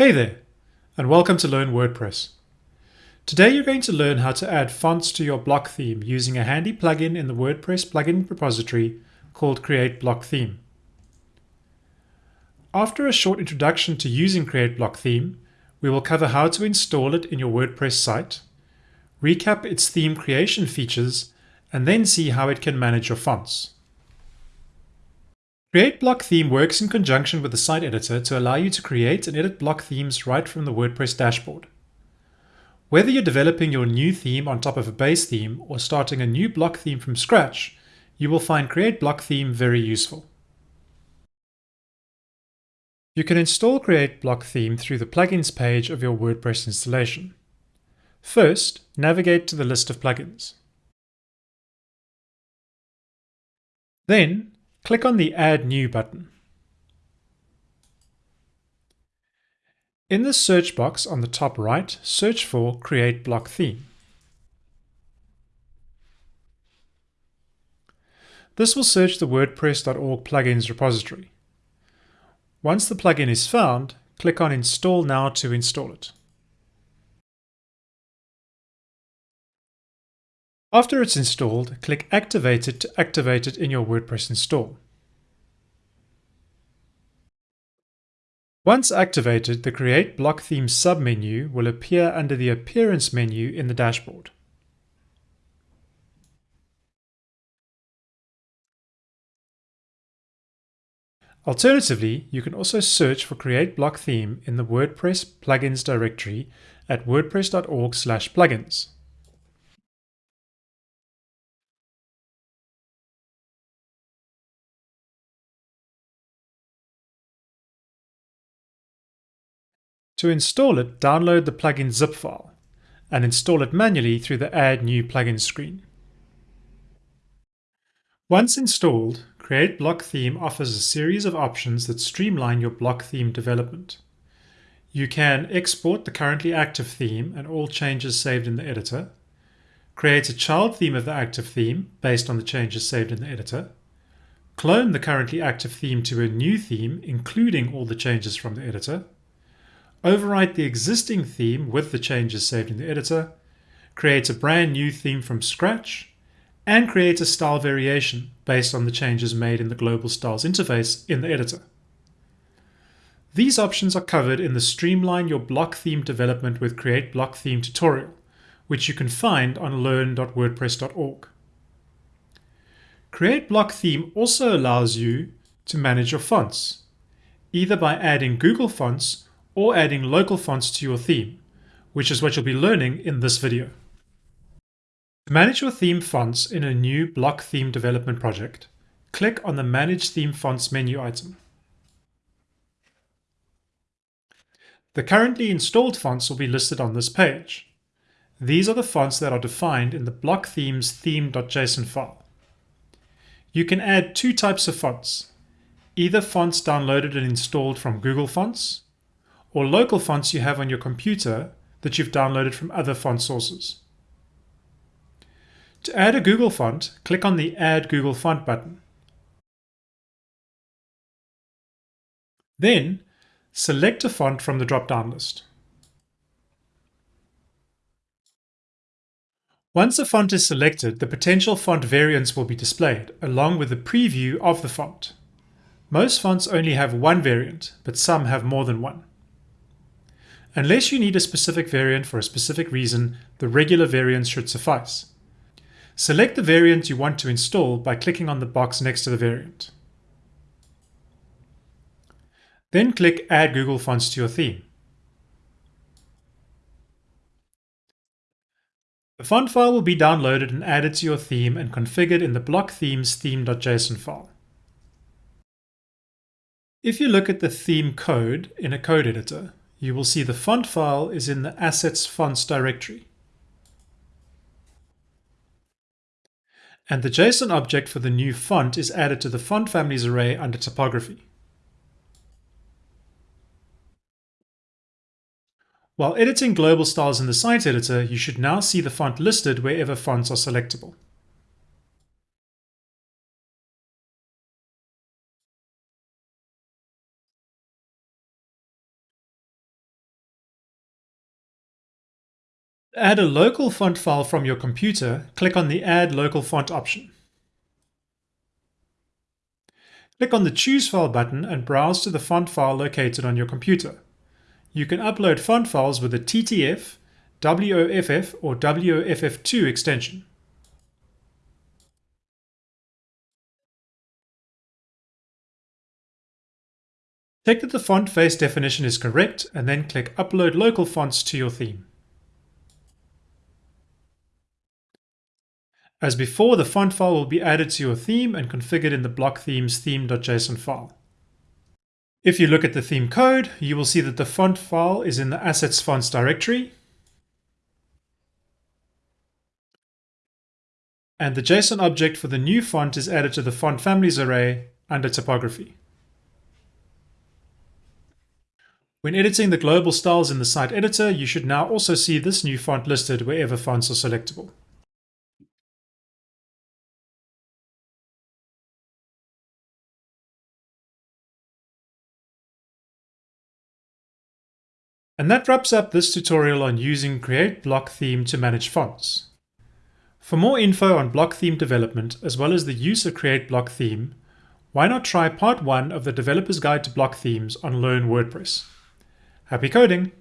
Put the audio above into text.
Hey there, and welcome to Learn WordPress. Today you're going to learn how to add fonts to your block theme using a handy plugin in the WordPress plugin repository called Create Block Theme. After a short introduction to using Create Block Theme, we will cover how to install it in your WordPress site, recap its theme creation features, and then see how it can manage your fonts. Create Block Theme works in conjunction with the site editor to allow you to create and edit block themes right from the WordPress dashboard. Whether you're developing your new theme on top of a base theme or starting a new block theme from scratch, you will find Create Block Theme very useful. You can install Create Block Theme through the plugins page of your WordPress installation. First, navigate to the list of plugins. Then, click on the Add New button. In the search box on the top right, search for Create Block Theme. This will search the WordPress.org plugins repository. Once the plugin is found, click on Install Now to install it. After it's installed, click Activate it to activate it in your WordPress install. Once activated, the Create Block Theme submenu will appear under the Appearance menu in the dashboard. Alternatively, you can also search for Create Block Theme in the WordPress plugins directory at wordpress.org/plugins. To install it, download the plugin zip file and install it manually through the Add New Plugin screen. Once installed, Create Block Theme offers a series of options that streamline your block theme development. You can export the currently active theme and all changes saved in the editor, create a child theme of the active theme based on the changes saved in the editor, clone the currently active theme to a new theme including all the changes from the editor, overwrite the existing theme with the changes saved in the editor, create a brand new theme from scratch, and create a style variation based on the changes made in the Global Styles interface in the editor. These options are covered in the Streamline Your Block Theme Development with Create Block Theme tutorial, which you can find on learn.wordpress.org. Create Block Theme also allows you to manage your fonts, either by adding Google Fonts or adding local fonts to your theme, which is what you'll be learning in this video. To manage your theme fonts in a new block theme development project, click on the Manage Theme Fonts menu item. The currently installed fonts will be listed on this page. These are the fonts that are defined in the block themes theme.json file. You can add two types of fonts, either fonts downloaded and installed from Google Fonts, or local fonts you have on your computer that you've downloaded from other font sources. To add a Google font, click on the Add Google Font button. Then, select a font from the drop-down list. Once a font is selected, the potential font variants will be displayed, along with a preview of the font. Most fonts only have one variant, but some have more than one. Unless you need a specific variant for a specific reason, the regular variants should suffice. Select the variant you want to install by clicking on the box next to the variant. Then click Add Google Fonts to your theme. The font file will be downloaded and added to your theme and configured in the block themes theme.json file. If you look at the theme code in a code editor, you will see the font file is in the assets fonts directory. And the JSON object for the new font is added to the font families array under typography. While editing global styles in the site editor, you should now see the font listed wherever fonts are selectable. Add a local font file from your computer, click on the Add Local Font option. Click on the Choose File button and browse to the font file located on your computer. You can upload font files with a TTF, WOFF or WOFF2 extension. Check that the font face definition is correct and then click Upload local fonts to your theme. As before, the font file will be added to your theme and configured in the block themes theme.json file. If you look at the theme code, you will see that the font file is in the assets fonts directory. And the JSON object for the new font is added to the font families array under typography. When editing the global styles in the site editor, you should now also see this new font listed wherever fonts are selectable. And that wraps up this tutorial on using Create Block Theme to manage fonts. For more info on block theme development, as well as the use of Create Block Theme, why not try part 1 of the Developer's Guide to Block Themes on Learn WordPress. Happy coding!